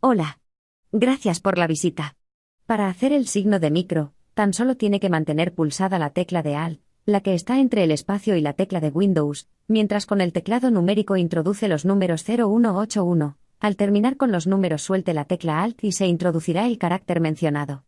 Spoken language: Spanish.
Hola. Gracias por la visita. Para hacer el signo de micro, tan solo tiene que mantener pulsada la tecla de Alt, la que está entre el espacio y la tecla de Windows, mientras con el teclado numérico introduce los números 0181. Al terminar con los números suelte la tecla Alt y se introducirá el carácter mencionado.